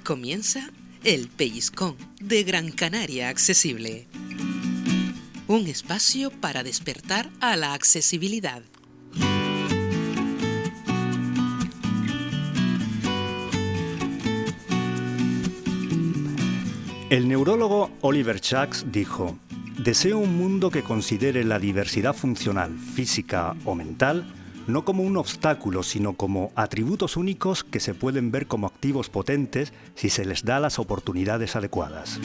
Comienza El Pellizcón de Gran Canaria Accesible. Un espacio para despertar a la accesibilidad. El neurólogo Oliver Sacks dijo, Deseo un mundo que considere la diversidad funcional, física o mental no como un obstáculo, sino como atributos únicos que se pueden ver como activos potentes si se les da las oportunidades adecuadas.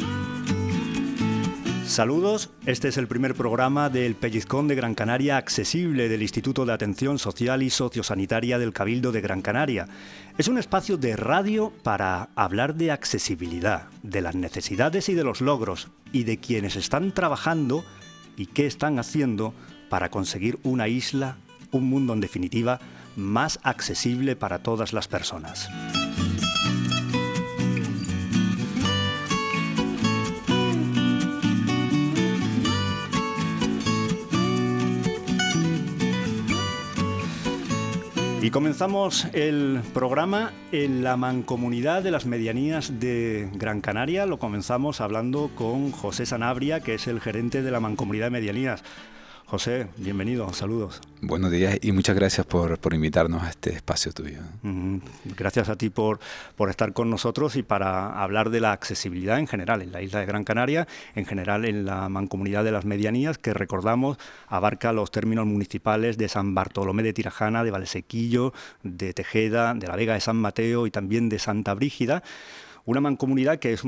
Saludos, este es el primer programa del Pellizcón de Gran Canaria accesible del Instituto de Atención Social y Sociosanitaria del Cabildo de Gran Canaria. Es un espacio de radio para hablar de accesibilidad, de las necesidades y de los logros, y de quienes están trabajando y qué están haciendo para conseguir una isla, un mundo en definitiva, más accesible para todas las personas. Y comenzamos el programa en la mancomunidad de las medianías de Gran Canaria. Lo comenzamos hablando con José Sanabria, que es el gerente de la mancomunidad de medianías. José, bienvenido, saludos. Buenos días y muchas gracias por, invitarnos a este espacio tuyo. Gracias a ti por, por estar con nosotros y para hablar de la accesibilidad en general en la isla de Gran Canaria, en general en la mancomunidad de las medianías, que recordamos abarca los términos municipales de San Bartolomé de Tirajana, de Valsequillo, de Tejeda, de la Vega de San Mateo y también de Santa Brígida una mancomunidad que es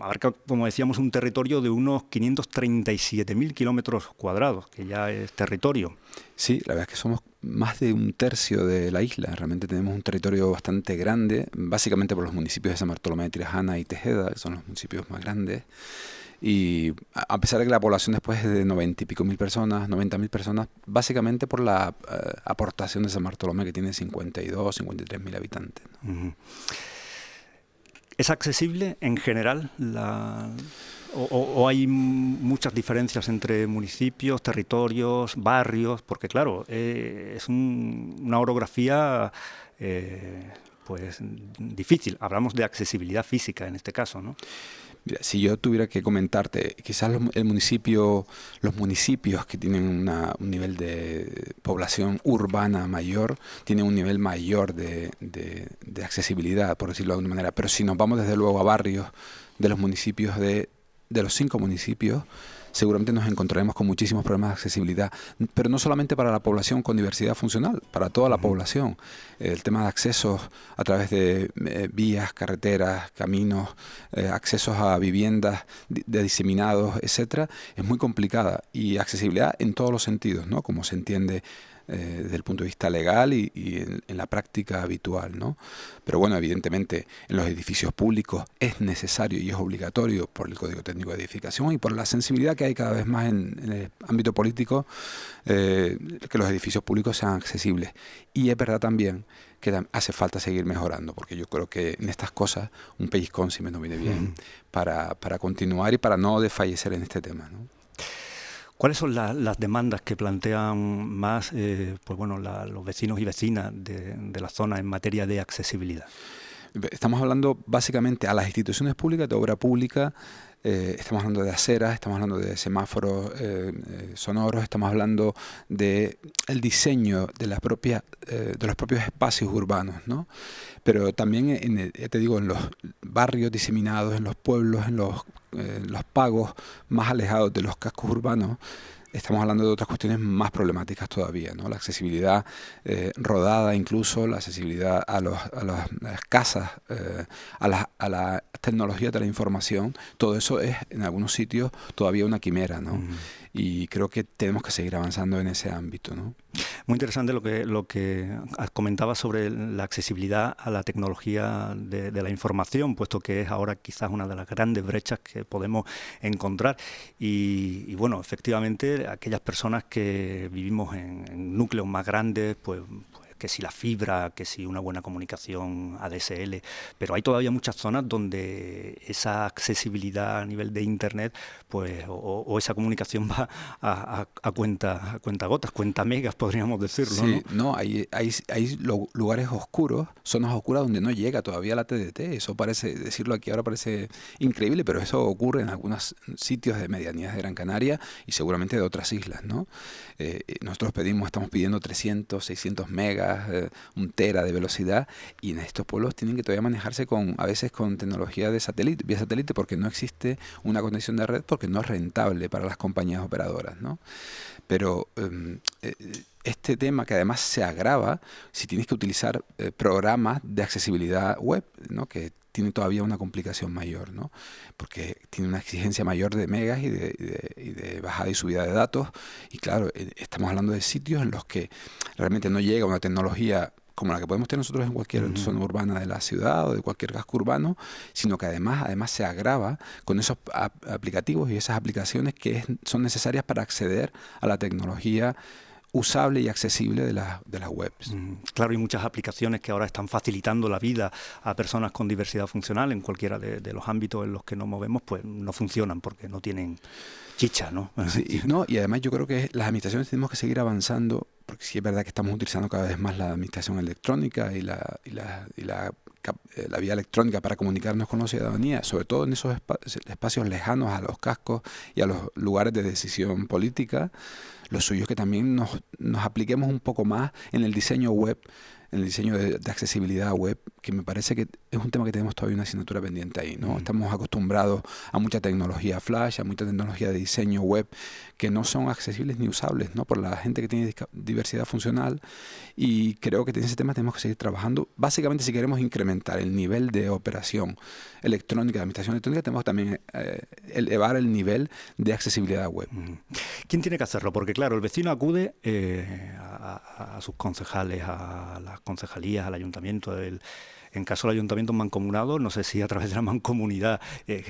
abarca, como decíamos, un territorio de unos 537.000 kilómetros cuadrados, que ya es territorio. Sí, la verdad es que somos más de un tercio de la isla. Realmente tenemos un territorio bastante grande, básicamente por los municipios de San Bartolomé de Tirajana y Tejeda, que son los municipios más grandes. Y a pesar de que la población después es de 90 y pico mil personas, 90 mil personas, básicamente por la eh, aportación de San Bartolomé, que tiene 52, 53 mil habitantes. ¿Es accesible en general o, hay muchas diferencias entre municipios, territorios, barrios? Porque claro, eh, es una orografía eh, pues difícil. Hablamos de accesibilidad física en este caso, ¿no? Si yo tuviera que comentarte, quizás el municipio, los municipios que tienen un nivel de población urbana mayor, tienen un nivel mayor de, accesibilidad, por decirlo de alguna manera. Pero si nos vamos desde luego a barrios de los municipios de, de los cinco municipios, seguramente nos encontraremos con muchísimos problemas de accesibilidad, pero no solamente para la población con diversidad funcional, para toda la población. El tema de accesos a través de eh, vías, carreteras, caminos, eh, accesos a viviendas de diseminados, etcétera, es muy complicada y accesibilidad en todos los sentidos, ¿no? Como se entiende eh, desde el punto de vista legal y, en, la práctica habitual. ¿no? Pero bueno, evidentemente en los edificios públicos es necesario y es obligatorio por el Código Técnico de Edificación y por la sensibilidad que hay cada vez más en, el ámbito político eh, que los edificios públicos sean accesibles. Y es verdad también que hace falta seguir mejorando, porque yo creo que en estas cosas un pellizcón sí me no viene bien para, para continuar y para no desfallecer en este tema. ¿no? ¿Cuáles son las demandas que plantean más eh, pues bueno, los vecinos y vecinas de, la zona en materia de accesibilidad? Estamos hablando básicamente a las instituciones públicas, de obra pública, eh, estamos hablando de aceras, estamos hablando de semáforos eh, sonoros, estamos hablando de el diseño de las propias de los propios espacios urbanos, ¿no? Pero también en, te digo en los barrios diseminados, en los pueblos, en los eh, los pagos más alejados de los cascos urbanos, estamos hablando de otras cuestiones más problemáticas todavía, ¿no? La accesibilidad eh, rodada incluso, la accesibilidad a, los, a, las casas, eh, a, la, a la tecnología de la información, todo eso es en algunos sitios todavía una quimera, ¿no? Y creo que tenemos que seguir avanzando en ese ámbito. ¿no? Muy interesante lo que, lo que comentaba sobre la accesibilidad a la tecnología de, la información, puesto que es ahora quizás una de las grandes brechas que podemos encontrar. Y, bueno, efectivamente, aquellas personas que vivimos en, núcleos más grandes, pues que si la fibra, que si una buena comunicación ADSL, pero hay todavía muchas zonas donde esa accesibilidad a nivel de Internet, pues, o, esa comunicación va a, cuenta, a cuenta gotas, cuenta megas, podríamos decirlo. Sí, no, hay, hay, hay lugares oscuros, zonas oscuras donde no llega todavía la TDT. Eso parece, decirlo aquí ahora parece increíble, pero eso ocurre en algunos sitios de medianías de Gran Canaria y seguramente de otras islas, ¿no? Eh, nosotros pedimos, estamos pidiendo 300, 600 megas, eh, un tera de velocidad y en estos pueblos tienen que todavía manejarse con, a veces con tecnología de satélite, vía satélite porque no existe una conexión de red porque no es rentable para las compañías operadoras, ¿no? Pero em, eh, este tema que además se agrava si tienes que utilizar eh, programas de accesibilidad web, ¿no? que tiene todavía una complicación mayor, ¿no? porque tiene una exigencia mayor de megas y de, bajada y subida de datos. Y claro, eh, estamos hablando de sitios en los que realmente no llega una tecnología como la que podemos tener nosotros en cualquier zona urbana de la ciudad o de cualquier casco urbano, sino que además, además se agrava con esos aplicativos y esas aplicaciones que son necesarias para acceder a la tecnología usable y accesible de, la, de las webs. claro, hay muchas aplicaciones que ahora están facilitando la vida a personas con diversidad funcional en cualquiera de, los ámbitos en los que nos movemos, pues no funcionan porque no tienen chicha, ¿no? Sí, no, y además yo creo que las administraciones tenemos que seguir avanzando, porque sí es verdad que estamos utilizando cada vez más la administración electrónica y la, y la, y la eh, la vía electrónica para comunicarnos con la ciudadanía, sobre todo en esos espacios lejanos a los cascos y a los lugares de decisión política, lo suyo que también nos, nos apliquemos un poco más en el diseño web en el diseño de, accesibilidad web, que me parece que es un tema que tenemos todavía una asignatura pendiente ahí. ¿no? Estamos acostumbrados a mucha tecnología flash, a mucha tecnología de diseño web que no son accesibles ni usables ¿no? por la gente que tiene diversidad funcional y creo que en ese tema tenemos que seguir trabajando. Básicamente si queremos incrementar el nivel de operación electrónica, de administración electrónica, tenemos también eh, elevar el nivel de accesibilidad web. ¿Quién tiene que hacerlo? Porque claro, el vecino acude eh, a, a, sus concejales, a las concejalías, al ayuntamiento, en caso del ayuntamiento mancomunado, no sé si a través de la mancomunidad, eh,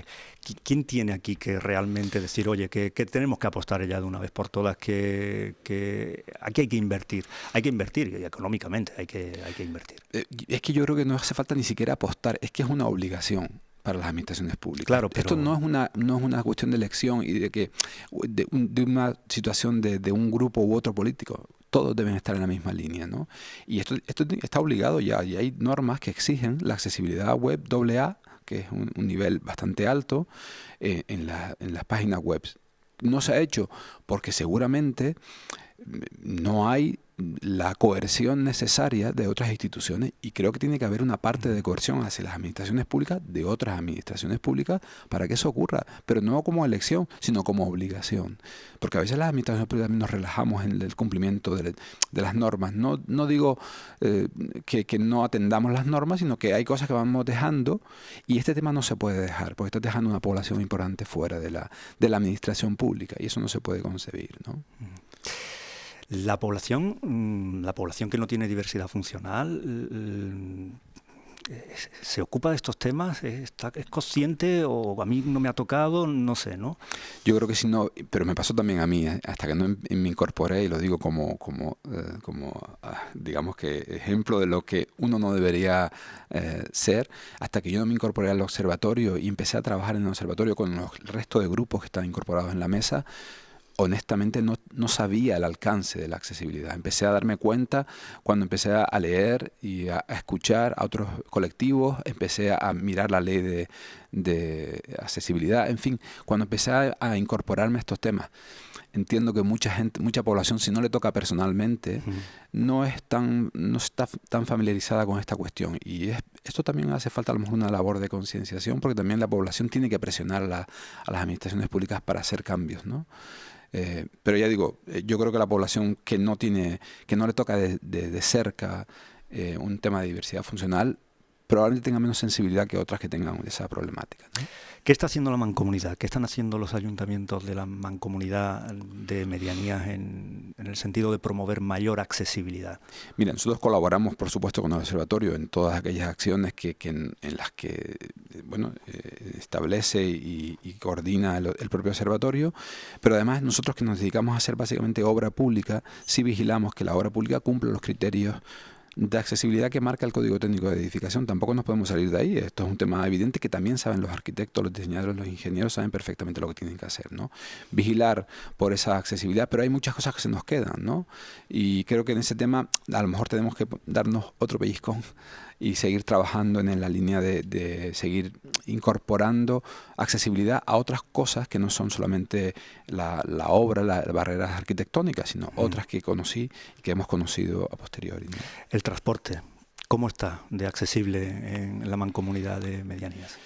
¿quién tiene aquí que realmente decir, oye, que, tenemos que apostar ya de una vez por todas, que, aquí hay que invertir, hay que invertir y económicamente hay que, hay que invertir? Eh, es que yo creo que no hace falta ni siquiera apostar, es que es una obligación para las administraciones públicas. Claro, Esto no es una no es una cuestión de elección y de que de, una situación de, de, un grupo u otro político todos deben estar en la misma línea. ¿no? Y esto, está obligado ya, y hay normas que exigen la accesibilidad web AA, que es un, nivel bastante alto, eh, en, la, en las páginas web. No se ha hecho porque seguramente no hay la coerción necesaria de otras instituciones y creo que tiene que haber una parte de coerción hacia las administraciones públicas de otras administraciones públicas para que eso ocurra, pero no como elección, sino como obligación. Porque a veces las administraciones públicas nos relajamos en el cumplimiento de, las normas. No, no digo eh, que, no atendamos las normas, sino que hay cosas que vamos dejando y este tema no se puede dejar, porque estás dejando una población importante fuera de la, de la administración pública y eso no se puede concebir. ¿no? La población, mm, la población que no tiene diversidad funcional, eh, se ocupa de estos temas, está, es consciente o a mí no me ha tocado, no sé, ¿no? Yo creo que sí, no, pero me pasó también a mí, ¿eh? hasta que no me incorporé y lo digo como, como, eh, como ah, digamos que ejemplo de lo que uno no debería ser, hasta que yo no me incorporé al observatorio y empecé a trabajar en el observatorio con los restos de grupos que están incorporados en la mesa, honestamente no, no, sabía el alcance de la accesibilidad. Empecé a darme cuenta cuando empecé a leer y a, escuchar a otros colectivos, empecé a, mirar la ley de, de, accesibilidad, en fin, cuando empecé a, incorporarme a estos temas. Entiendo que mucha gente, mucha población, si no le toca personalmente, no es tan, no está tan familiarizada con esta cuestión. Y esto también hace falta a lo mejor una labor de concienciación, porque también la población tiene que presionar a, a las administraciones públicas para hacer cambios, ¿no? Eh, pero ya digo, eh, yo creo que la población que no tiene, que no le toca de, de, cerca eh, un tema de diversidad funcional, probablemente tenga menos sensibilidad que otras que tengan esa problemática. ¿Qué está haciendo la mancomunidad? ¿Qué están haciendo los ayuntamientos de la mancomunidad de medianías en, el sentido de promover mayor accesibilidad? Mira, nosotros colaboramos, por supuesto, con el observatorio en todas aquellas acciones que, en, las que bueno, eh, establece y, coordina el, propio observatorio, pero además nosotros que nos dedicamos a hacer básicamente obra pública, sí vigilamos que la obra pública cumpla los criterios de accesibilidad que marca el Código Técnico de Edificación. Tampoco nos podemos salir de ahí. Esto es un tema evidente que también saben los arquitectos, los diseñadores, los ingenieros, saben perfectamente lo que tienen que hacer. ¿no? Vigilar por esa accesibilidad, pero hay muchas cosas que se nos quedan. ¿no? Y creo que en ese tema a lo mejor tenemos que darnos otro pellizcón y seguir trabajando en la línea de, seguir incorporando accesibilidad a otras cosas que no son solamente la, obra, las barreras arquitectónicas, sino otras que conocí y que hemos conocido a posteriori. El transporte, ¿cómo está de accesible en la mancomunidad de medianías?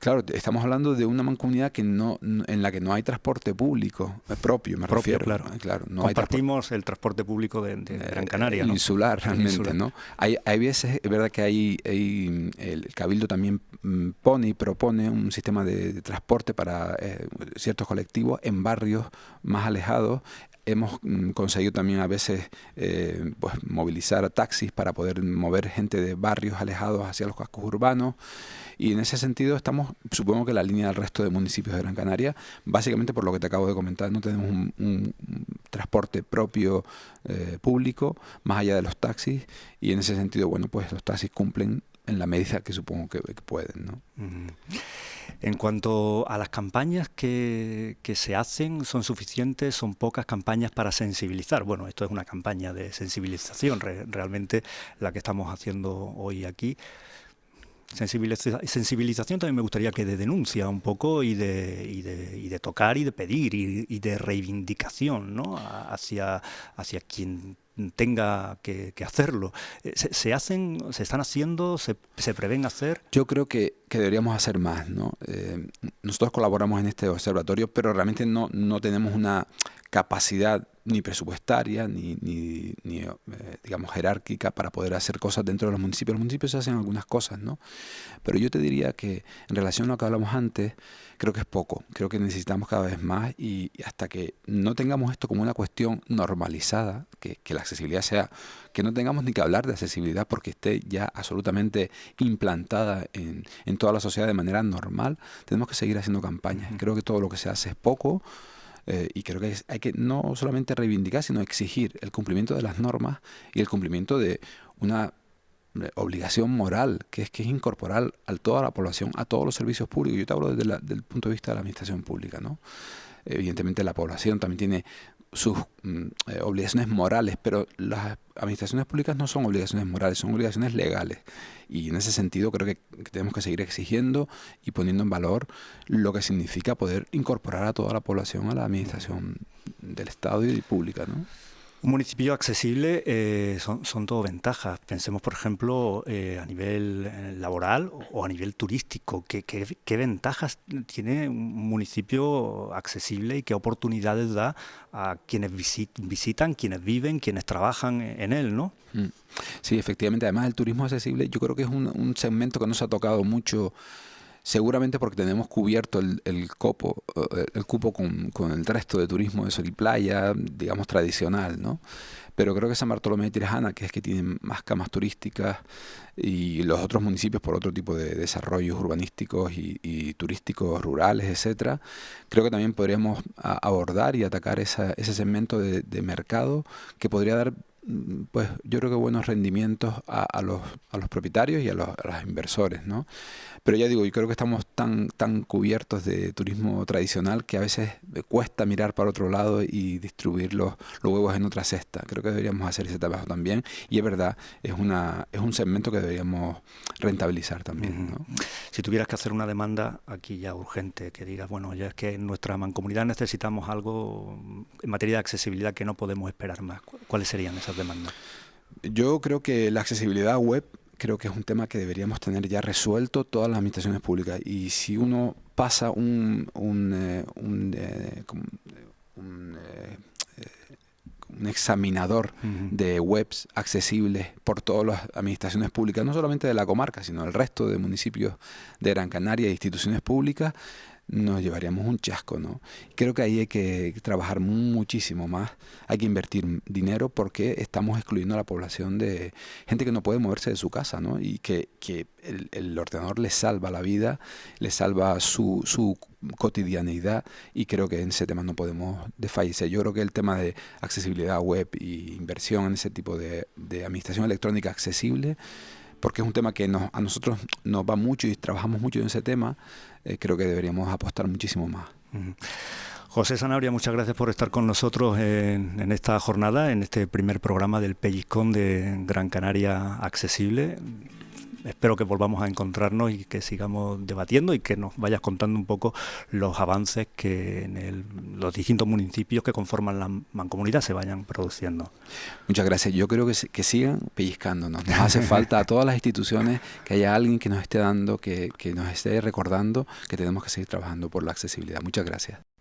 Claro, estamos hablando de una mancomunidad que no, en la que no hay transporte público propio, me propio, refiero. Claro, claro no Compartimos el transporte público de, Gran Canaria. Insular, realmente, ¿no? Hay, hay veces, es verdad que hay, el Cabildo también mm, pone y propone un sistema de, transporte para eh, ciertos colectivos en barrios más alejados hemos mm, conseguido también a veces pues, movilizar taxis para poder mover gente de barrios alejados hacia los cascos urbanos. Y en ese sentido estamos, supongo que la línea del resto de municipios de Gran Canaria, básicamente por lo que te acabo de comentar, no tenemos un, transporte propio eh, público, más allá de los taxis, y en ese sentido, bueno, pues los taxis cumplen en la medida que supongo que, pueden. ¿no? En cuanto a las campañas que, se hacen, ¿son suficientes? ¿Son pocas campañas para sensibilizar? Bueno, esto es una campaña de sensibilización, realmente la que estamos haciendo hoy aquí sensibilización también me gustaría que de denuncia un poco y de tocar y de pedir y, de reivindicación ¿no? hacia, hacia quien tenga que, hacerlo. Eh, ¿Se, hacen, se están haciendo, se, prevén hacer? Yo creo que, que deberíamos hacer más. ¿no? Eh, nosotros colaboramos en este observatorio, pero realmente no, no tenemos una capacidad ni presupuestaria ni, ni, eh, digamos jerárquica para poder hacer cosas dentro de los municipios. Los municipios hacen algunas cosas, ¿no? Pero yo te diría que en relación a lo que hablamos antes, creo que es poco. Creo que necesitamos cada vez más y, hasta que no tengamos esto como una cuestión normalizada, que, que la accesibilidad sea, que no tengamos ni que hablar de accesibilidad porque esté ya absolutamente implantada en, en toda la sociedad de manera normal, tenemos que seguir haciendo campañas. Creo que todo lo que se hace es poco eh, y creo que hay que no solamente reivindicar, sino exigir el cumplimiento de las normas y el cumplimiento de una obligación moral, que es que es incorporar a toda la población, a todos los servicios públicos. Yo te hablo desde, el punto de vista de la administración pública, ¿no? Evidentemente la población también tiene sus mm, eh, obligaciones morales, pero las administraciones públicas no son obligaciones morales, son obligaciones legales. Y en ese sentido creo que, tenemos que seguir exigiendo y poniendo en valor lo que significa poder incorporar a toda la población a la administración del Estado y pública. ¿no? Un municipio accesible eh, son, son todo ventajas. Pensemos, por ejemplo, eh, a nivel eh, laboral o a nivel turístico. ¿Qué, qué, ventajas tiene un municipio accesible y qué oportunidades da a quienes visitan, quienes viven, quienes trabajan en él, ¿no? Mm. Sí, efectivamente. Además, el turismo accesible yo creo que es un, un segmento que no se ha tocado mucho seguramente porque tenemos cubierto el, el copo, eh, el cupo con, con, el resto de turismo de sol y playa, digamos tradicional, ¿no? Pero creo que San Bartolomé de Tirajana, que es que tiene más camas turísticas, y los otros municipios por otro tipo de desarrollos urbanísticos y, turísticos rurales, etcétera, creo que también podríamos abordar y atacar esa, ese segmento de, mercado que podría dar mm, pues yo creo que buenos rendimientos a, a, los, a los propietarios y a los, a los inversores, ¿no? Pero ya digo, yo creo que estamos tan, tan cubiertos de turismo tradicional que a veces cuesta mirar para otro lado y distribuir los, los huevos en otra cesta. Creo que deberíamos hacer ese trabajo también. Y es verdad, es, una, es un segmento que deberíamos rentabilizar también. Si tuvieras que hacer una demanda aquí ya urgente, que digas, bueno, ya es que en nuestra mancomunidad necesitamos algo en materia de accesibilidad que no podemos esperar más, ¿cuáles serían esas demandas? Yo creo que la accesibilidad web creo que es un tema que deberíamos tener ya resuelto todas las administraciones públicas. Y si uno pasa un, un, eh, un, eh, eh, un, examinador de webs accesibles por todas las administraciones públicas, no solamente de la comarca, sino del resto de municipios de Gran Canaria e instituciones públicas, nos llevaríamos un chasco, ¿no? Creo que ahí hay que trabajar muchísimo más, hay que invertir dinero porque estamos excluyendo a la población de gente que no puede moverse de su casa, ¿no? Y que, que el, ordenador les salva la vida, les salva su, su cotidianidad y creo que en ese tema no podemos desfallecer. Yo creo que el tema de accesibilidad web y inversión en ese tipo de, de administración electrónica accesible porque es un tema que nos, a nosotros nos va mucho y trabajamos mucho en ese tema, eh, creo que deberíamos apostar muchísimo más. José Sanabria, muchas gracias por estar con nosotros en, en, esta jornada, en este primer programa del Pellizcón de Gran Canaria Accesible espero que volvamos a encontrarnos y que sigamos debatiendo y que nos vayas contando un poco los avances que en los distintos municipios que conforman la mancomunidad se vayan produciendo. Muchas gracias. Yo creo que, que sigan pellizcándonos. Nos hace falta a todas las instituciones que haya alguien que nos esté dando, que, que nos esté recordando que tenemos que seguir trabajando por la accesibilidad. Muchas gracias.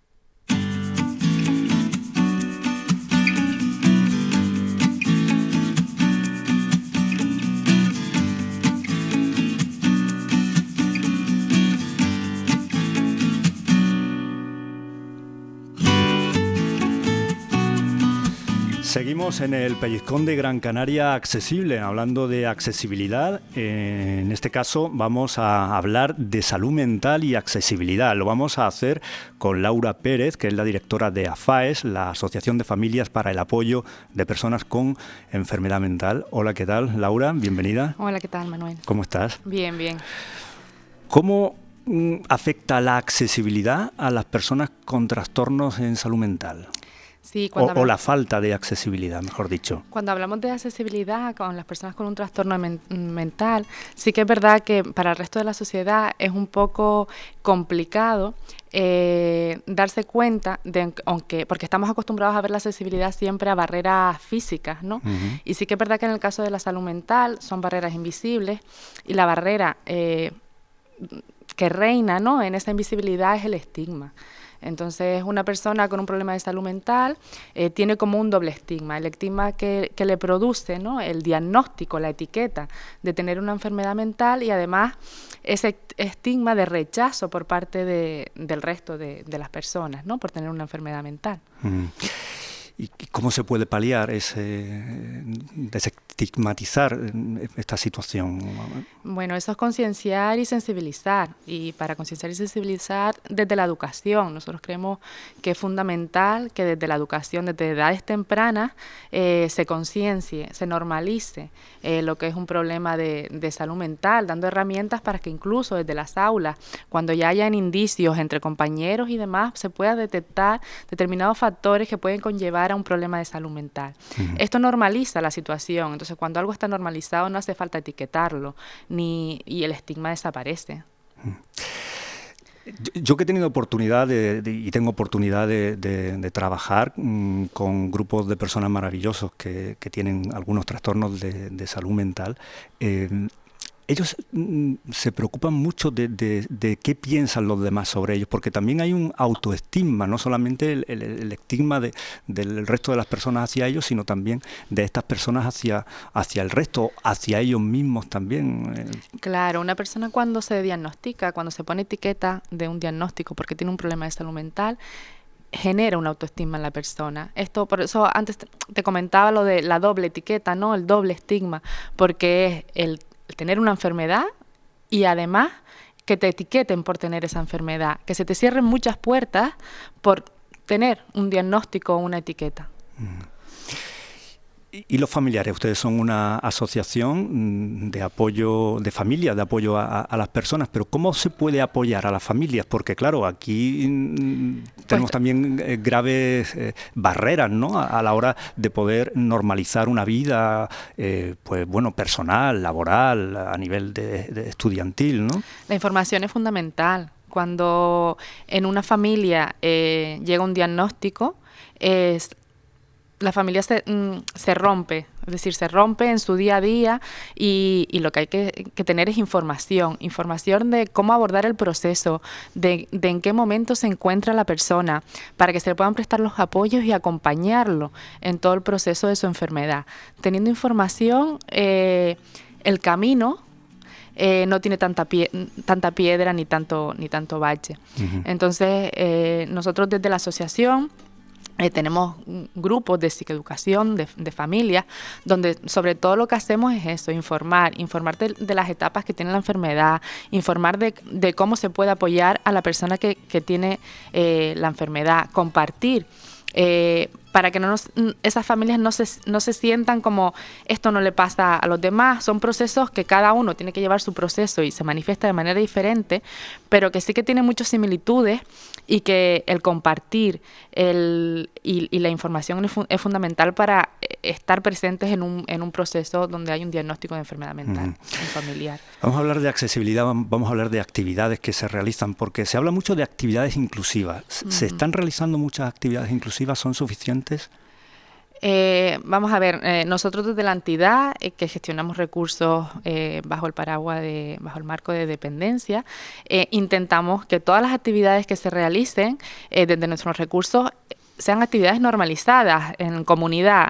Seguimos en el pellizcón de Gran Canaria accesible, hablando de accesibilidad. En este caso vamos a hablar de salud mental y accesibilidad. Lo vamos a hacer con Laura Pérez, que es la directora de AFAES, la Asociación de Familias para el Apoyo de Personas con Enfermedad Mental. Hola, ¿qué tal, Laura? Bienvenida. Hola, ¿qué tal, Manuel? ¿Cómo estás? Bien, bien. ¿Cómo mm, afecta la accesibilidad a las personas con trastornos en salud mental? O, la falta de accesibilidad, mejor dicho. Cuando hablamos de accesibilidad con las personas con un trastorno mental, sí que es verdad que para el resto de la sociedad es un poco complicado eh, darse cuenta de aunque porque estamos acostumbrados a ver la accesibilidad siempre a barreras físicas, ¿no? Y sí que es verdad que en el caso de la salud mental son barreras invisibles y la barrera eh, que reina, ¿no? En esa invisibilidad es el estigma. Entonces, una persona con un problema de salud mental eh, tiene como un doble estigma. El estigma que, le produce ¿no? el diagnóstico, la etiqueta de tener una enfermedad mental y además ese estigma de rechazo por parte del resto de, las personas ¿no? por tener una enfermedad mental. Mm. ¿Y cómo se puede paliar ese, desestigmatizar esta situación? Bueno, eso es concienciar y sensibilizar. Y para concienciar y sensibilizar desde la educación. Nosotros creemos que es fundamental que desde la educación, desde edades tempranas, eh, se conciencie, se normalice eh, lo que es un problema de, de salud mental, dando herramientas para que incluso desde las aulas, cuando ya hayan indicios entre compañeros y demás, se pueda detectar determinados factores que pueden conllevar a un problema de salud mental. Esto normaliza la situación, entonces cuando algo está normalizado no hace falta etiquetarlo ni, y el estigma desaparece. Yo que he tenido oportunidad y tengo oportunidad de, trabajar mm, con grupos de personas maravillosos que, tienen algunos trastornos de, salud mental, eh, ellos mm, se preocupan mucho de, qué piensan los demás sobre ellos, porque también hay un autoestigma, no solamente el, estigma del resto de las personas hacia ellos, sino también de estas personas hacia, hacia el resto, hacia ellos mismos también. Eh. Claro, una persona cuando se diagnostica, cuando se pone etiqueta de un diagnóstico porque tiene un problema de salud mental, genera una autoestima en la persona. Esto, por eso antes te comentaba lo de la doble etiqueta, ¿no? El doble estigma, porque es el tener una enfermedad y además que te etiqueten por tener esa enfermedad, que se te cierren muchas puertas por tener un diagnóstico o una etiqueta. Mm. ¿Y los familiares? Ustedes son una asociación mm, de apoyo, de familia, de apoyo a, las personas, pero ¿cómo se puede apoyar a las familias? Porque claro, aquí mm, tenemos pues también eh, graves eh, barreras, ¿no? A, la hora de poder normalizar una vida, eh, pues bueno, personal, laboral, a nivel de, estudiantil, ¿no? La información es fundamental. Cuando en una familia llega un diagnóstico, es la familia se, mm, se, rompe, es decir, se rompe en su día a día y, lo que hay que, tener es información, información de cómo abordar el proceso, de, en qué momento se encuentra la persona, para que se le puedan prestar los apoyos y acompañarlo en todo el proceso de su enfermedad. Teniendo información, eh, el camino eh, no tiene tanta, pie, tanta piedra ni tanto, ni tanto bache. Entonces, eh, nosotros desde la asociación eh, tenemos grupos de psicoeducación, de, de familia, donde sobre todo lo que hacemos es eso, informar, informar de, las etapas que tiene la enfermedad, informar de, cómo se puede apoyar a la persona que, tiene eh, la enfermedad, compartir. Eh, para que no esas familias no se, no se sientan como esto no le pasa a los demás. Son procesos que cada uno tiene que llevar su proceso y se manifiesta de manera diferente, pero que sí que tiene muchas similitudes y que el compartir el, y, la información es, fundamental para eh, estar presentes en un, en un proceso donde hay un diagnóstico de enfermedad mental familiar. Vamos a hablar de accesibilidad, vamos a hablar de actividades que se realizan, porque se habla mucho de actividades inclusivas. ¿Se están realizando muchas actividades inclusivas? ¿Son suficientes? Eh, vamos a ver, eh, nosotros desde la entidad eh, que gestionamos recursos bajo el paraguas de, bajo el marco de dependencia, intentamos que todas las actividades que se realicen desde nuestros recursos sean actividades normalizadas en comunidad,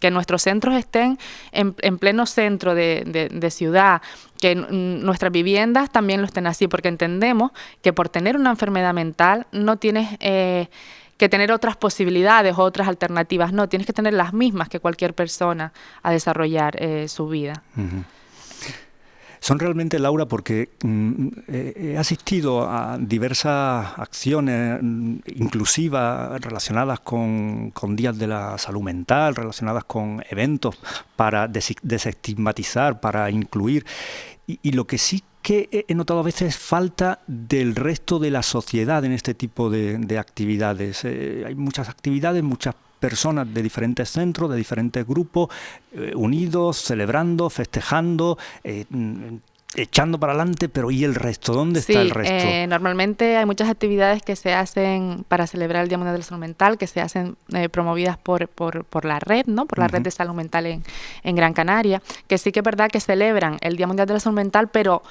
que nuestros centros estén en, pleno centro de, ciudad, que nuestras viviendas también lo estén así, porque entendemos que por tener una enfermedad mental no tienes que tener otras posibilidades o otras alternativas. No, tienes que tener las mismas que cualquier persona a desarrollar eh, su vida. Son realmente, Laura, porque mm, he asistido a diversas acciones mm, inclusivas relacionadas con, días de la salud mental, relacionadas con eventos para desestigmatizar, para incluir. y lo que sí que he notado a veces falta del resto de la sociedad en este tipo de, actividades. Eh, hay muchas actividades, muchas personas de diferentes centros, de diferentes grupos, eh, unidos, celebrando, festejando, eh, echando para adelante, pero ¿y el resto? ¿Dónde está el resto? Eh, normalmente hay muchas actividades que se hacen para celebrar el Día Mundial de la Salud Mental, que se hacen eh, promovidas por, por, por, la red, ¿no? Por la red de salud mental en, en, Gran Canaria, que sí que es verdad que celebran el Día Mundial de la Salud Mental, pero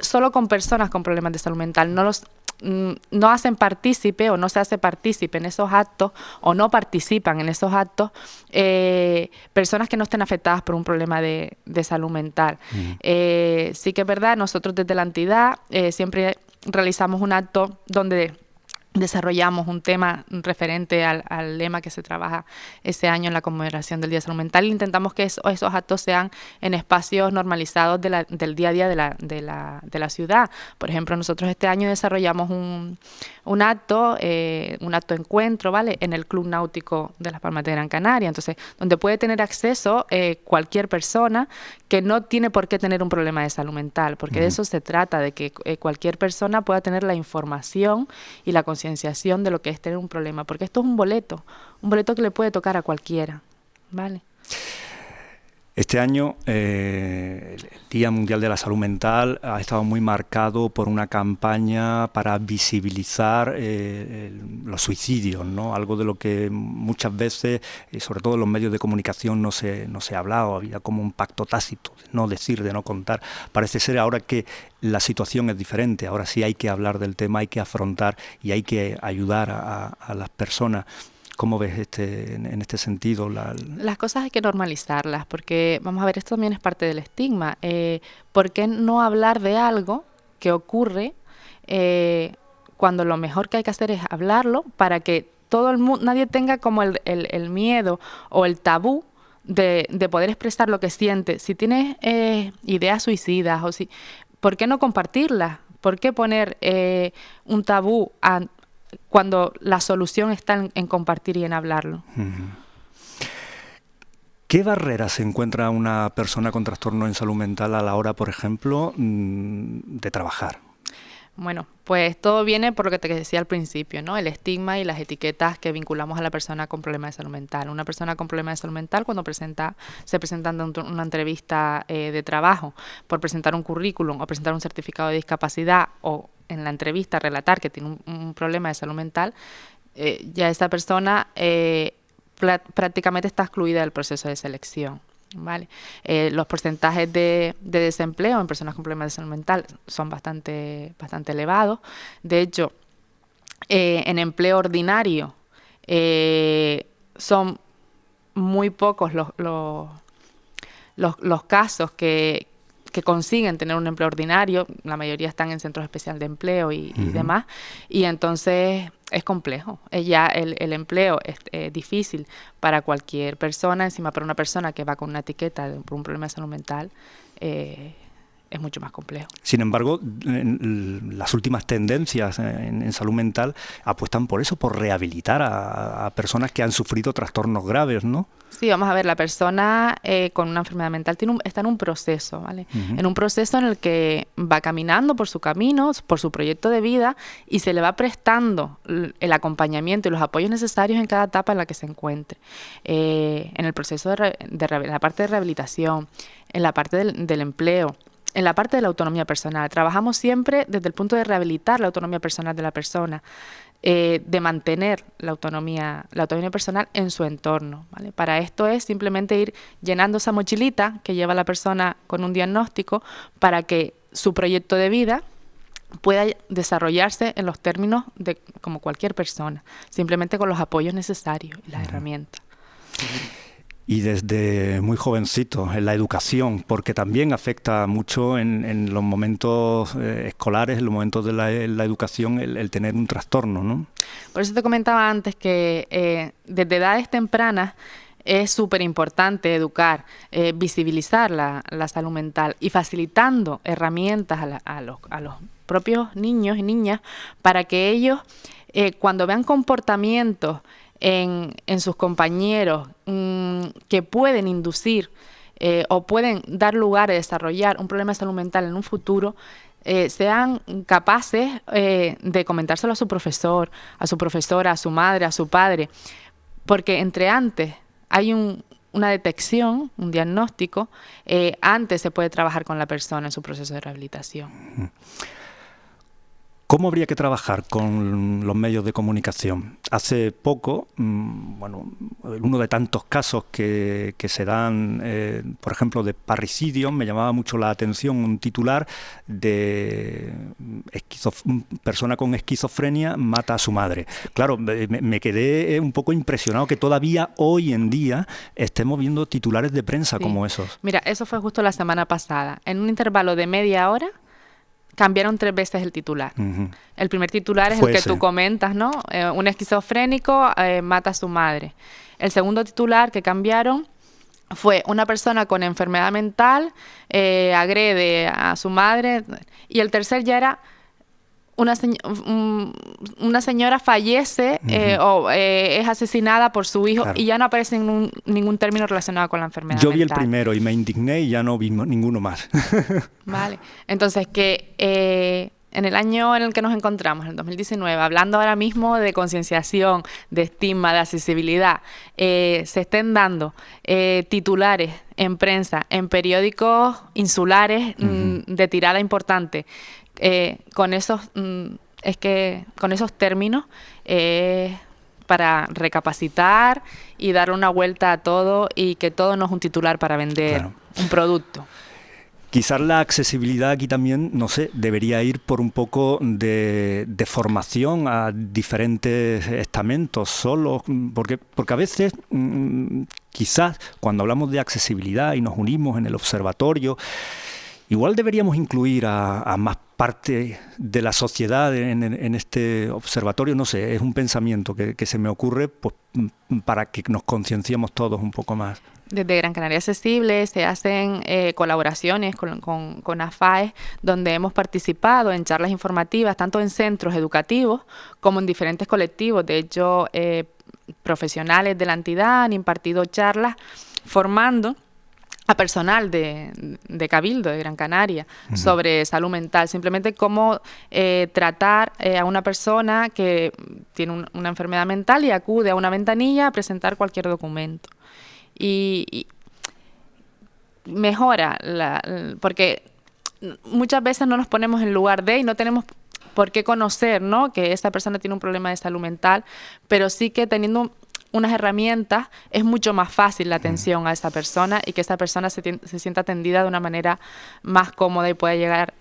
solo con personas con problemas de salud mental, no los Mm, no hacen partícipe o no se hace partícipe en esos actos o no participan en esos actos eh, personas que no estén afectadas por un problema de, salud mental. Eh, sí que es verdad, nosotros desde la entidad eh, siempre realizamos un acto donde desarrollamos un tema referente al, lema que se trabaja ese año en la conmemoración del Día de Salud Mental e intentamos que esos actos sean en espacios normalizados del día a día de la, de, la, de la, ciudad. Por ejemplo, nosotros este año desarrollamos un, un acto, eh, un acto encuentro, ¿vale? En el Club Náutico de las Palmas de Gran Canaria, entonces, donde puede tener acceso eh, cualquier persona que no tiene por qué tener un problema de salud mental, porque de eso se trata, de que eh, cualquier persona pueda tener la información y la conciencia de lo que es tener un problema, porque esto es un boleto, un boleto que le puede tocar a cualquiera, ¿vale? Este año eh, el Día Mundial de la Salud Mental ha estado muy marcado por una campaña para visibilizar eh, los suicidios, ¿no? algo de lo que muchas veces, y sobre todo en los medios de comunicación, no se, no se ha hablado, había como un pacto tácito de no decir, de no contar. Parece ser ahora que la situación es diferente, ahora sí hay que hablar del tema, hay que afrontar y hay que ayudar a las personas ¿Cómo ves este, en este sentido? Las cosas hay que normalizarlas, porque vamos a ver, esto también es parte del estigma. Eh, ¿Por qué no hablar de algo que ocurre eh, cuando lo mejor que hay que hacer es hablarlo para que todo el mundo, nadie tenga como el, miedo o el tabú de, poder expresar lo que siente? Si tienes eh, ideas suicidas o si, ¿por qué no compartirlas? ¿Por qué poner un tabú a, cuando la solución está en, compartir y en hablarlo. ¿Qué barreras se encuentra una persona con trastorno en salud mental a la hora, por ejemplo, mm, de trabajar? Bueno, pues todo viene por lo que te decía al principio, ¿no? El estigma y las etiquetas que vinculamos a la persona con problemas de salud mental. Una persona con problemas de salud mental cuando presenta, se presenta en una entrevista eh, de trabajo por presentar un currículum o presentar un certificado de discapacidad o en la entrevista relatar que tiene un, problema de salud mental, eh, ya esa persona eh, prácticamente está excluida del proceso de selección. ¿vale? Eh, los porcentajes de, desempleo en personas con problemas de salud mental son bastante, bastante elevados. De hecho, en empleo ordinario son muy pocos los, los casos que, que consiguen tener un empleo ordinario, la mayoría están en centros especiales de empleo y, demás, y entonces es complejo. Ya el, el empleo es difícil para cualquier persona, encima para una persona que va con una etiqueta por un problema de salud mental. Eh, es mucho más complejo. Sin embargo, las últimas tendencias en, salud mental apuestan por eso, por rehabilitar a, personas que han sufrido trastornos graves, ¿no? Sí, vamos a ver, la persona eh, con una enfermedad mental tiene está en un proceso, ¿vale? En un proceso en el que va caminando por su camino, por su proyecto de vida y se le va prestando el acompañamiento y los apoyos necesarios en cada etapa en la que se encuentre. Eh, en el proceso de, la parte de rehabilitación, en la parte del empleo, en la parte de la autonomía personal. Trabajamos siempre desde el punto de rehabilitar la autonomía personal de la persona, eh, de mantener la autonomía, la autonomía personal en su entorno. Para esto es simplemente ir llenando esa mochilita que lleva la persona con un diagnóstico para que su proyecto de vida pueda desarrollarse en los términos de como cualquier persona, simplemente con los apoyos necesarios y las herramientas y desde muy jovencito en la educación, porque también afecta mucho en, los momentos eh, escolares, en los momentos de la, educación, el, tener un trastorno. ¿no? Por eso te comentaba antes que eh, desde edades tempranas es súper importante educar, eh, visibilizar la, salud mental y facilitando herramientas a, los, a, los, propios niños y niñas para que ellos, cuando vean comportamientos, en, sus compañeros mm, que pueden inducir eh, o pueden dar lugar a desarrollar un problema de salud mental en un futuro, eh, sean capaces eh, de comentárselo a su profesor, a su profesora, a su madre, a su padre, porque entre antes hay una detección, un diagnóstico, antes se puede trabajar con la persona en su proceso de rehabilitación. ¿Cómo habría que trabajar con los medios de comunicación? Hace poco, mm, bueno, uno de tantos casos que, se dan, eh, por ejemplo, de parricidio, me llamaba mucho la atención un titular de persona con esquizofrenia mata a su madre. Claro, me, quedé un poco impresionado que todavía hoy en día estemos viendo titulares de prensa como esos. Mira, eso fue justo la semana pasada. En un intervalo de media hora cambiaron tres veces el titular. El primer titular es el que tú comentas, ¿no? Eh, un esquizofrénico eh, mata a su madre. El segundo titular que cambiaron fue una persona con enfermedad mental eh, agrede a su madre. Y el tercer ya era una, una señora fallece eh, o eh, es asesinada por su hijo y ya no aparece ningún, ningún término relacionado con la enfermedad. Yo vi el primero y me indigné y ya no vi ninguno más. vale, entonces que eh, en el año en el que nos encontramos, en el 2019, hablando ahora mismo de concienciación, de estigma, de accesibilidad, se estén dando titulares en prensa, en periódicos insulares mm, de tirada importante, eh, con esos mm, es que con esos términos eh, para recapacitar y dar una vuelta a todo y que todo no es un titular para vender un producto. Quizás la accesibilidad aquí también, no sé, debería ir por un poco de, formación a diferentes estamentos solos, porque, porque a veces mm, quizás cuando hablamos de accesibilidad y nos unimos en el observatorio, Igual deberíamos incluir a, más parte de la sociedad en, este observatorio, no sé, es un pensamiento que, se me ocurre pues, para que nos concienciemos todos un poco más. Desde Gran Canaria Accesible se hacen eh, colaboraciones con, con, AFAE, donde hemos participado en charlas informativas, tanto en centros educativos como en diferentes colectivos. De hecho, eh, profesionales de la entidad han impartido charlas formando a personal de, Cabildo, de Gran Canaria, sobre salud mental, simplemente cómo eh, tratar eh, a una persona que tiene una enfermedad mental y acude a una ventanilla a presentar cualquier documento. Y, mejora, porque muchas veces no nos ponemos en lugar de y no tenemos por qué conocer ¿no? que esa persona tiene un problema de salud mental, pero sí que teniendo unas herramientas, es mucho más fácil la atención a esa persona y que esa persona se, sienta atendida de una manera más cómoda y pueda llegar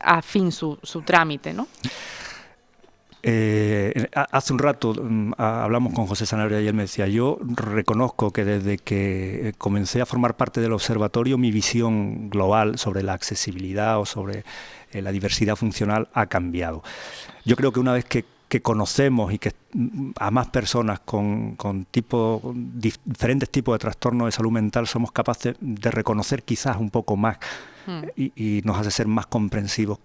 a fin su, su trámite, ¿no? Eh, hace un rato mm, hablamos con José Sanabria y él me decía, yo reconozco que desde que eh, comencé a formar parte del observatorio mi visión global sobre la accesibilidad o sobre eh, la diversidad funcional ha cambiado. Yo creo que una vez que, conocemos y que mm, a más personas con, diferentes tipos de trastornos de salud mental somos capaces de reconocer quizás un poco más hmm. y nos hace ser más comprensivos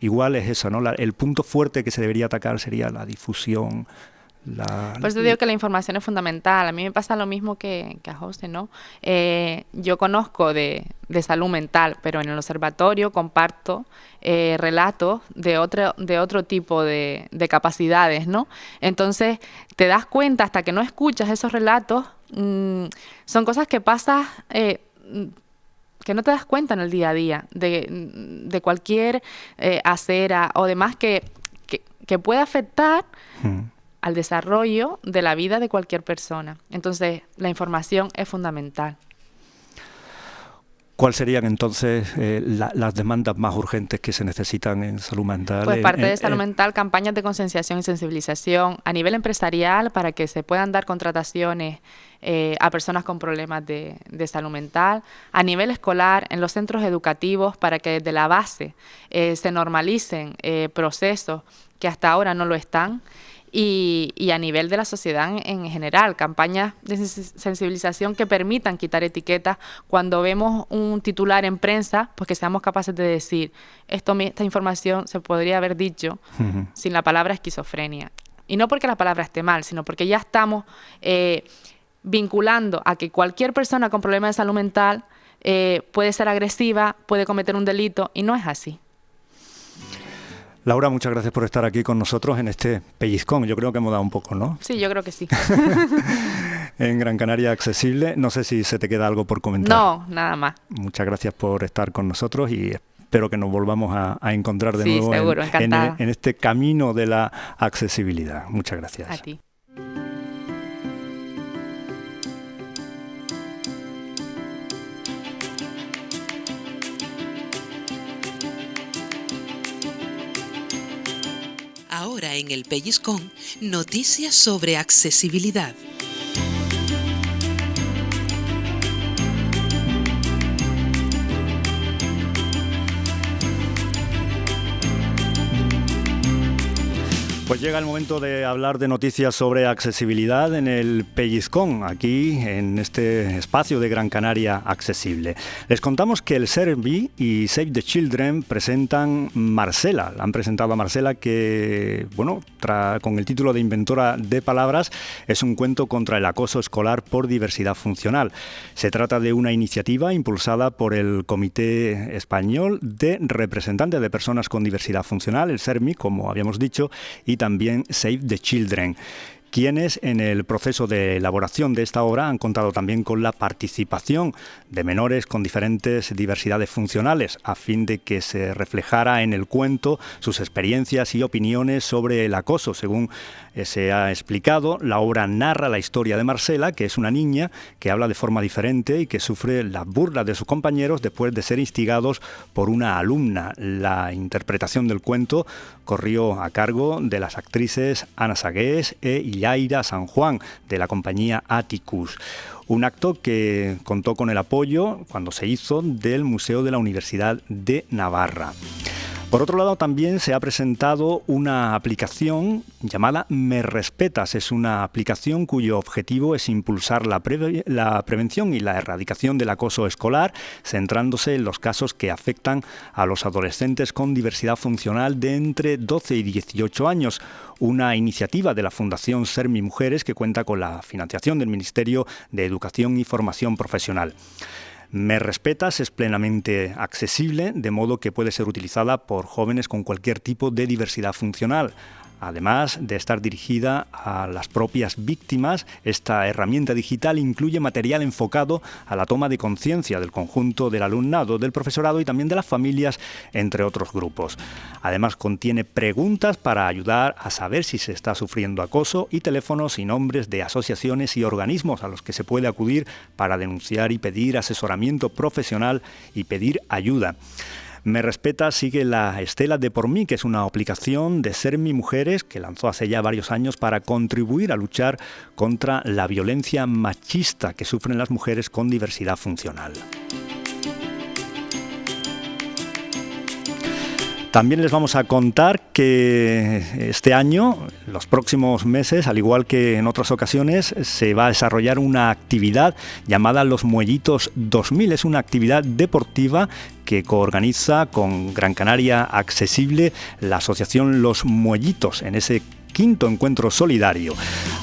igual es eso, ¿no? el punto fuerte que se debería atacar sería la difusión. La, Por eso digo que la información es fundamental. A mí me pasa lo mismo que, a José, ¿no? Eh, yo conozco de, salud mental, pero en el observatorio comparto eh, relatos de otro, de otro tipo de, capacidades, ¿no? Entonces, te das cuenta hasta que no escuchas esos relatos, mm, son cosas que pasas... Eh, que no te das cuenta en el día a día de, cualquier eh, acera o demás que, que, puede afectar hmm. Al desarrollo de la vida de cualquier persona. Entonces, la información es fundamental. ¿Cuáles serían entonces eh, las demandas más urgentes que se necesitan en salud mental? Pues parte de salud mental, campañas de concienciación y sensibilización a nivel empresarial para que se puedan dar contrataciones eh, a personas con problemas de, salud mental, a nivel escolar, en los centros educativos, para que desde la base eh, se normalicen procesos que hasta ahora no lo están y, a nivel de la sociedad en, general, campañas de sensibilización que permitan quitar etiquetas cuando vemos un titular en prensa, pues que seamos capaces de decir, esto, esta información se podría haber dicho sin la palabra esquizofrenia. Y no porque la palabra esté mal, sino porque ya estamos eh, vinculando a que cualquier persona con problemas de salud mental eh, puede ser agresiva, puede cometer un delito, y no es así. Laura, muchas gracias por estar aquí con nosotros en este pellizcón. Yo creo que hemos dado un poco, ¿no? Sí, yo creo que sí. en Gran Canaria accesible. No sé si se te queda algo por comentar. No, nada más. Muchas gracias por estar con nosotros y espero que nos volvamos a, encontrar de nuevo en este camino de la accesibilidad. Muchas gracias. A ti. Ahora en el Pellizcón, noticias sobre accesibilidad. Pues llega el momento de hablar de noticias sobre accesibilidad en el Pellizcón, aquí en este espacio de Gran Canaria accesible. Les contamos que el Servi y Save the Children presentan Marcela. Han presentado a Marcela que, bueno, con el título de Inventora de Palabras, es un cuento contra el acoso escolar por diversidad funcional. Se trata de una iniciativa impulsada por el Comité Español de Representantes de Personas con Diversidad Funcional, el SERMI, como habíamos dicho, y también Save the Children quienes en el proceso de elaboración de esta obra han contado también con la participación de menores con diferentes diversidades funcionales, a fin de que se reflejara en el cuento sus experiencias y opiniones sobre el acoso. Según se ha explicado, la obra narra la historia de Marcela, que es una niña que habla de forma diferente y que sufre las burlas de sus compañeros después de ser instigados por una alumna. La interpretación del cuento corrió a cargo de las actrices Ana Sagués e Yaira San Juan, de la compañía Atticus. Un acto que contó con el apoyo, cuando se hizo, del Museo de la Universidad de Navarra. Por otro lado, también se ha presentado una aplicación llamada Me Respetas. Es una aplicación cuyo objetivo es impulsar la, prevención y la erradicación del acoso escolar, centrándose en los casos que afectan a los adolescentes con diversidad funcional de entre 12 y 18 años. Una iniciativa de la Fundación Sermi Mujeres que cuenta con la financiación del Ministerio de Educación y Formación Profesional. Me Respetas es plenamente accesible, de modo que puede ser utilizada por jóvenes con cualquier tipo de diversidad funcional. Además de estar dirigida a las propias víctimas, esta herramienta digital incluye material enfocado a la toma de conciencia del conjunto del alumnado, del profesorado y también de las familias, entre otros grupos. Además contiene preguntas para ayudar a saber si se está sufriendo acoso y teléfonos y nombres de asociaciones y organismos a los que se puede acudir para denunciar y pedir asesoramiento profesional y pedir ayuda. Me Respeta sigue la estela de Por mí, que es una aplicación de Ser Mi Mujeres que lanzó hace ya varios años para contribuir a luchar contra la violencia machista que sufren las mujeres con diversidad funcional. También les vamos a contar que este año, los próximos meses, al igual que en otras ocasiones, se va a desarrollar una actividad llamada Los Muellitos 2000. Es una actividad deportiva que coorganiza con Gran Canaria Accesible la asociación Los Muellitos en ese quinto encuentro solidario.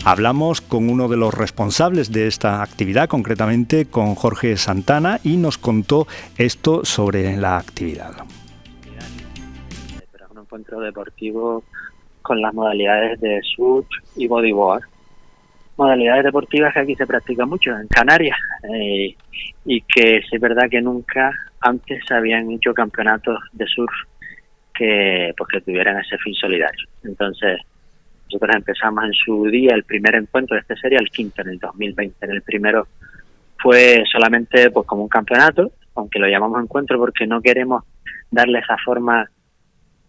Hablamos con uno de los responsables de esta actividad, concretamente con Jorge Santana, y nos contó esto sobre la actividad encuentro deportivo con las modalidades de surf y bodyboard. Modalidades deportivas que aquí se practican mucho en Canarias eh, y que es verdad que nunca antes habían hecho campeonatos de surf que, pues, que tuvieran ese fin solidario. Entonces, nosotros empezamos en su día el primer encuentro, este sería el quinto en el 2020. En el primero fue solamente pues como un campeonato, aunque lo llamamos encuentro porque no queremos darle esa forma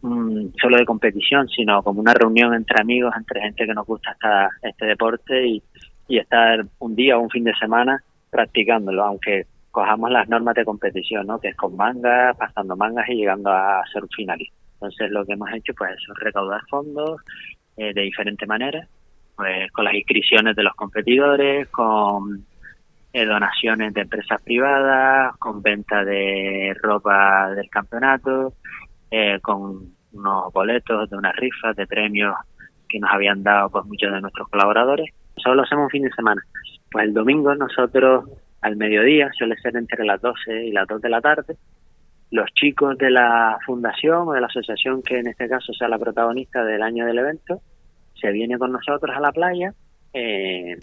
Mm, solo de competición, sino como una reunión entre amigos, entre gente que nos gusta esta, este deporte y, estar un día o un fin de semana practicándolo, aunque cojamos las normas de competición, ¿no? que es con mangas, pasando mangas y llegando a ser un finalista. Entonces lo que hemos hecho pues es recaudar fondos eh, de diferentes maneras, pues con las inscripciones de los competidores, con eh, donaciones de empresas privadas, con venta de ropa del campeonato, eh, con unos boletos de unas rifas de premios que nos habían dado pues muchos de nuestros colaboradores. Solo hacemos un fin de semana. Pues el domingo nosotros al mediodía, suele ser entre las 12 y las 2 de la tarde, los chicos de la fundación o de la asociación que en este caso sea la protagonista del año del evento, se viene con nosotros a la playa eh,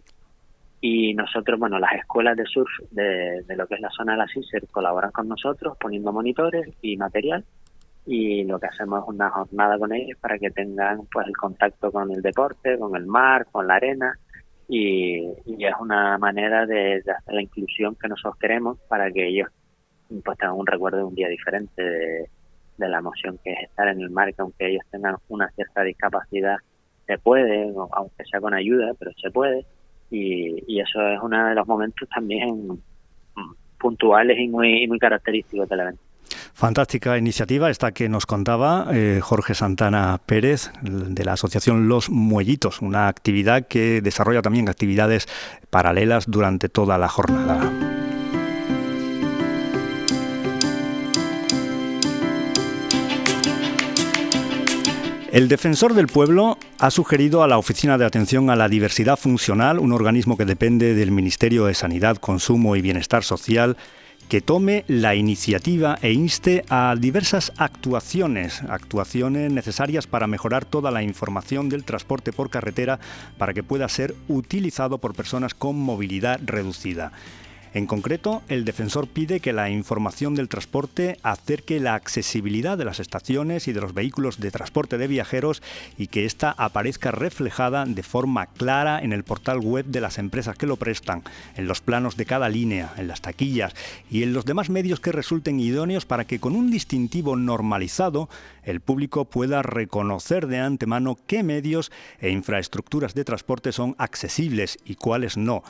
y nosotros, bueno, las escuelas de surf de, de, lo que es la zona de la CICER colaboran con nosotros poniendo monitores y material y lo que hacemos es una jornada con ellos para que tengan pues el contacto con el deporte, con el mar, con la arena y, es una manera de, hacer la inclusión que nosotros queremos para que ellos pues tengan un recuerdo de un día diferente de, la emoción que es estar en el mar, que aunque ellos tengan una cierta discapacidad se puede, aunque sea con ayuda, pero se puede y, y eso es uno de los momentos también puntuales y muy, muy característicos del evento. Fantástica iniciativa esta que nos contaba eh, Jorge Santana Pérez de la Asociación Los Muellitos, una actividad que desarrolla también actividades paralelas durante toda la jornada. El defensor del pueblo ha sugerido a la Oficina de Atención a la Diversidad Funcional, un organismo que depende del Ministerio de Sanidad, Consumo y Bienestar Social, que tome la iniciativa e inste a diversas actuaciones, actuaciones necesarias para mejorar toda la información del transporte por carretera para que pueda ser utilizado por personas con movilidad reducida. En concreto, el defensor pide que la información del transporte acerque la accesibilidad de las estaciones y de los vehículos de transporte de viajeros y que ésta aparezca reflejada de forma clara en el portal web de las empresas que lo prestan, en los planos de cada línea, en las taquillas y en los demás medios que resulten idóneos para que con un distintivo normalizado el público pueda reconocer de antemano qué medios e infraestructuras de transporte son accesibles y cuáles no.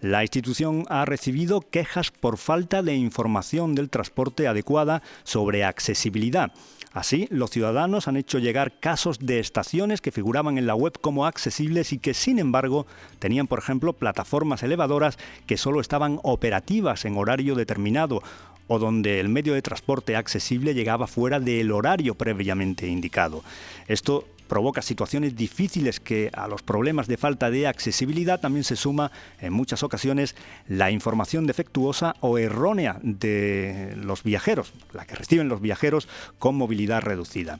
La institución ha recibido quejas por falta de información del transporte adecuada sobre accesibilidad. Así, los ciudadanos han hecho llegar casos de estaciones que figuraban en la web como accesibles y que, sin embargo, tenían, por ejemplo, plataformas elevadoras que solo estaban operativas en horario determinado o donde el medio de transporte accesible llegaba fuera del horario previamente indicado. Esto provoca situaciones difíciles que a los problemas de falta de accesibilidad también se suma en muchas ocasiones la información defectuosa o errónea de los viajeros, la que reciben los viajeros con movilidad reducida.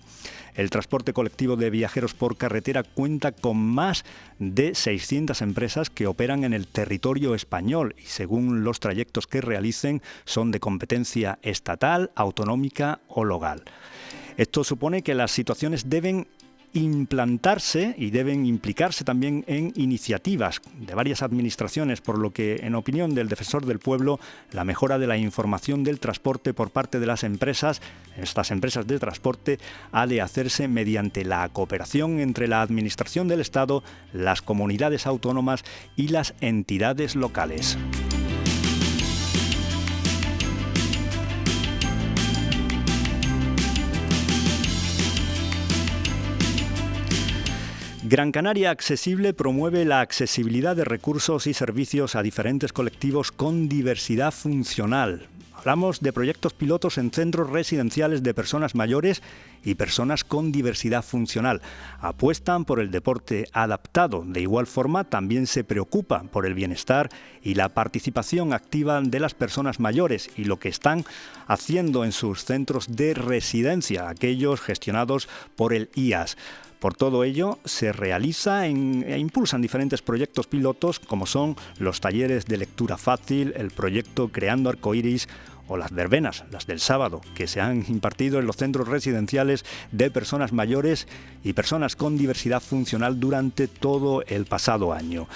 El transporte colectivo de viajeros por carretera cuenta con más de 600 empresas que operan en el territorio español y según los trayectos que realicen son de competencia estatal, autonómica o local. Esto supone que las situaciones deben implantarse y deben implicarse también en iniciativas de varias administraciones, por lo que, en opinión del defensor del pueblo, la mejora de la información del transporte por parte de las empresas, estas empresas de transporte, ha de hacerse mediante la cooperación entre la Administración del Estado, las comunidades autónomas y las entidades locales. Gran Canaria Accesible promueve la accesibilidad de recursos y servicios a diferentes colectivos con diversidad funcional. Hablamos de proyectos pilotos en centros residenciales de personas mayores y personas con diversidad funcional. Apuestan por el deporte adaptado. De igual forma, también se preocupan por el bienestar y la participación activa de las personas mayores y lo que están haciendo en sus centros de residencia, aquellos gestionados por el IAS. Por todo ello, se realiza e impulsan diferentes proyectos pilotos como son los talleres de lectura fácil, el proyecto Creando Arcoiris o las verbenas, las del sábado, que se han impartido en los centros residenciales de personas mayores y personas con diversidad funcional durante todo el pasado año.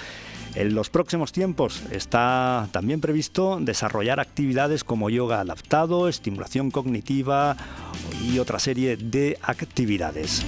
En los próximos tiempos está también previsto desarrollar actividades como yoga adaptado, estimulación cognitiva y otra serie de actividades.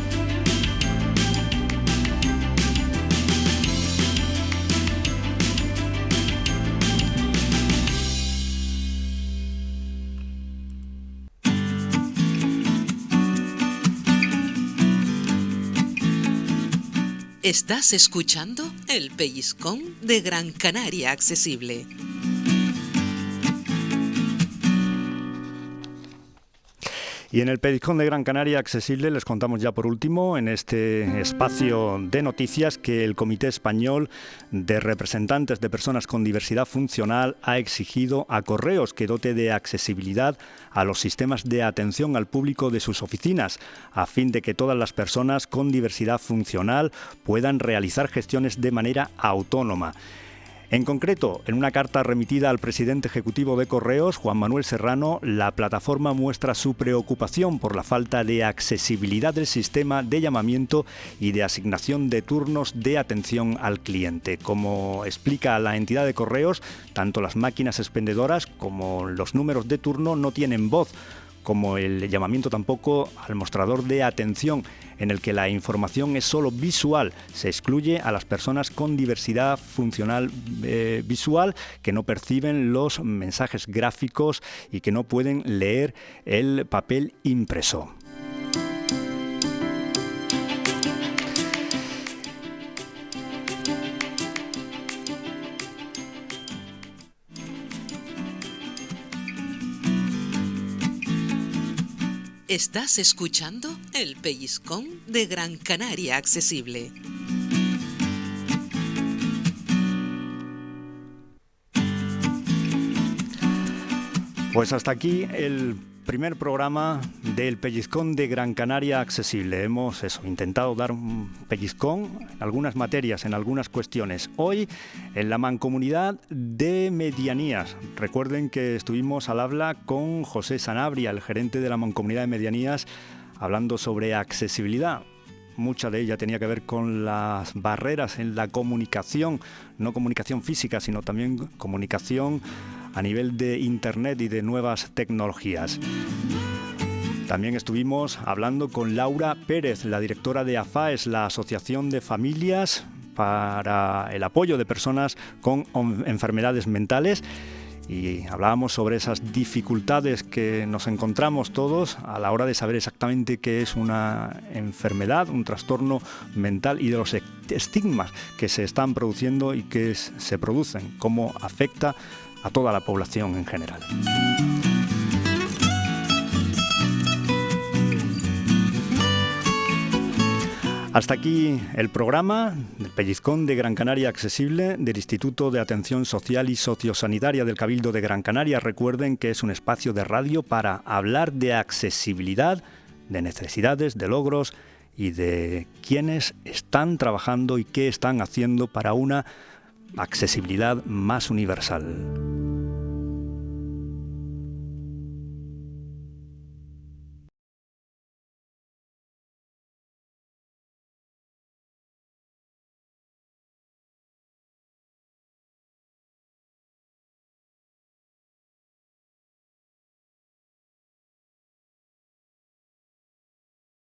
Estás escuchando el pellizcón de Gran Canaria Accesible. Y en el Pellizcón de Gran Canaria Accesible les contamos ya por último en este espacio de noticias que el Comité Español de Representantes de Personas con Diversidad Funcional ha exigido a Correos que dote de accesibilidad a los sistemas de atención al público de sus oficinas, a fin de que todas las personas con diversidad funcional puedan realizar gestiones de manera autónoma. En concreto, en una carta remitida al presidente ejecutivo de Correos, Juan Manuel Serrano, la plataforma muestra su preocupación por la falta de accesibilidad del sistema de llamamiento y de asignación de turnos de atención al cliente. Como explica la entidad de Correos, tanto las máquinas expendedoras como los números de turno no tienen voz como el llamamiento tampoco al mostrador de atención, en el que la información es solo visual. Se excluye a las personas con diversidad funcional eh, visual que no perciben los mensajes gráficos y que no pueden leer el papel impreso. Estás escuchando el pellizcón de Gran Canaria Accesible. Pues hasta aquí el primer programa del pellizcón de Gran Canaria accesible. Hemos eso, intentado dar un pellizcón en algunas materias, en algunas cuestiones. Hoy en la mancomunidad de medianías. Recuerden que estuvimos al habla con José Sanabria, el gerente de la mancomunidad de medianías, hablando sobre accesibilidad. Mucha de ella tenía que ver con las barreras en la comunicación, no comunicación física, sino también comunicación a nivel de Internet y de nuevas tecnologías. También estuvimos hablando con Laura Pérez, la directora de AFAES, la Asociación de Familias para el apoyo de personas con enfermedades mentales y hablábamos sobre esas dificultades que nos encontramos todos a la hora de saber exactamente qué es una enfermedad, un trastorno mental y de los estigmas que se están produciendo y que se producen, cómo afecta a toda la población en general. Hasta aquí el programa del Pellizcón de Gran Canaria Accesible del Instituto de Atención Social y Sociosanitaria del Cabildo de Gran Canaria. Recuerden que es un espacio de radio para hablar de accesibilidad, de necesidades, de logros y de quienes están trabajando y qué están haciendo para una accesibilidad más universal.